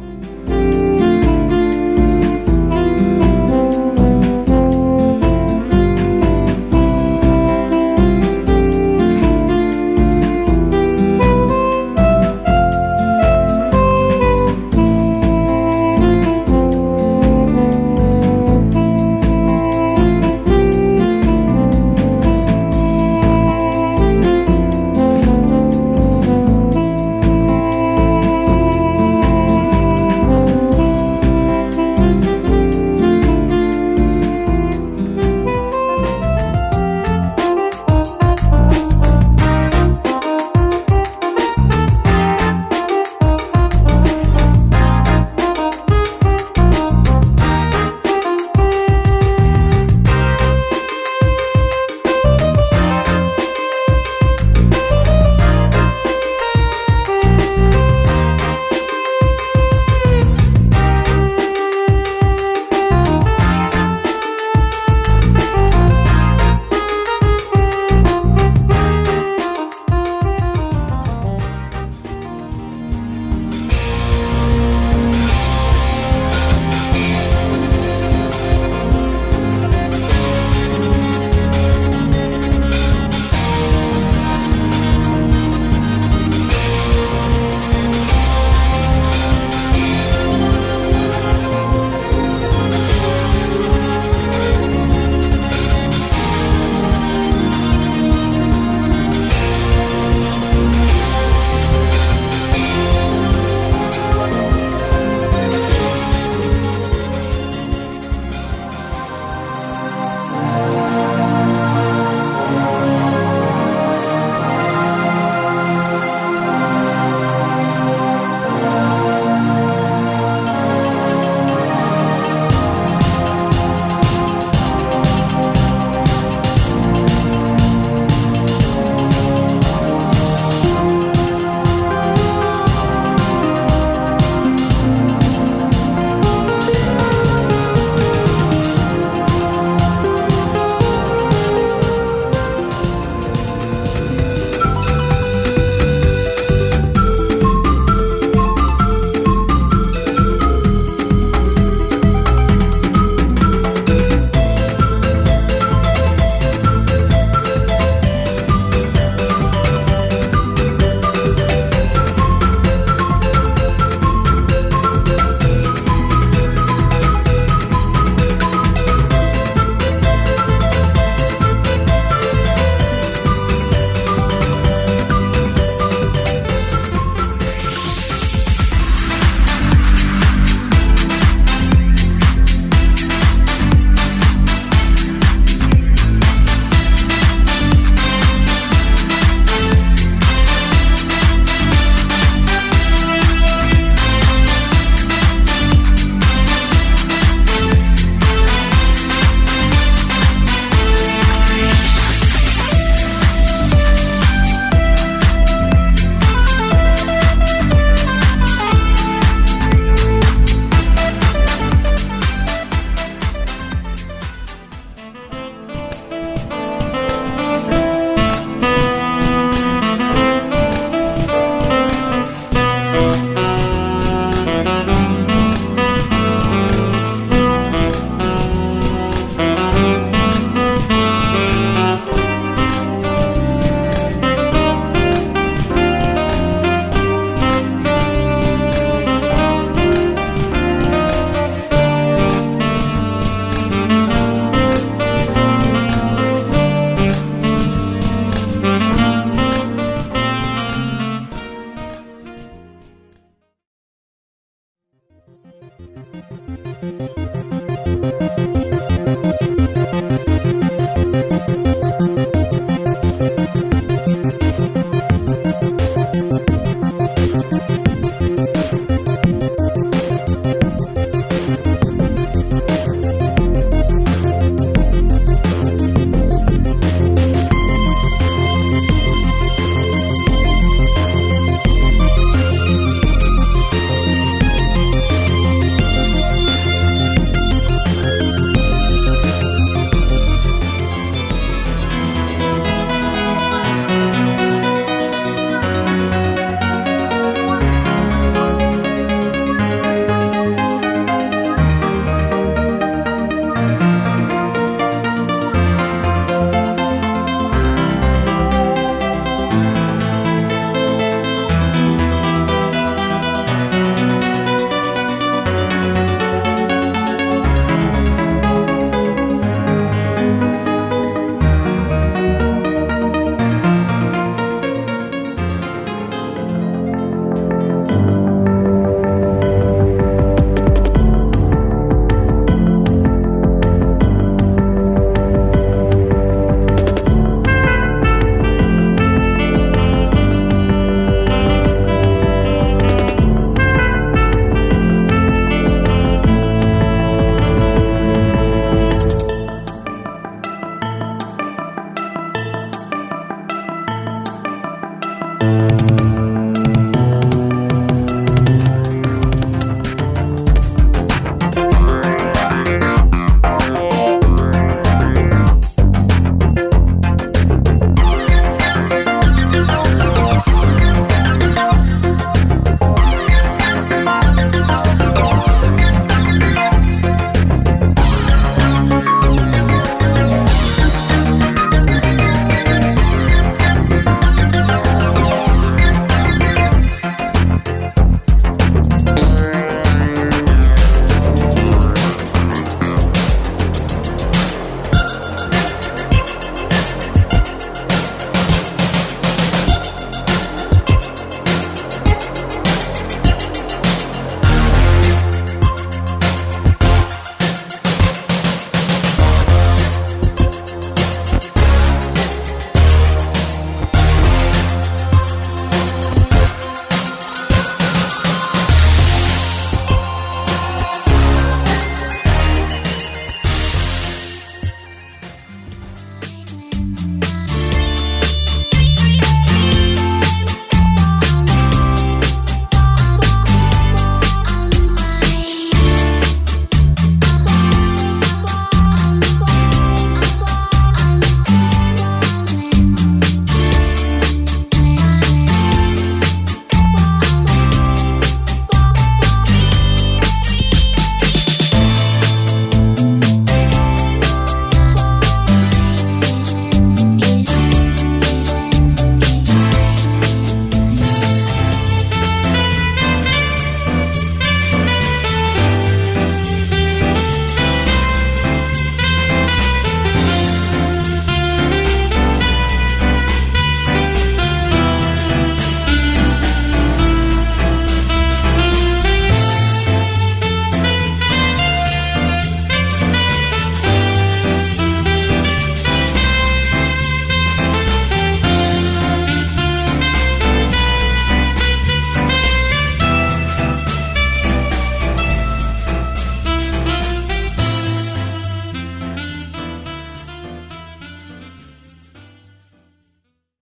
you.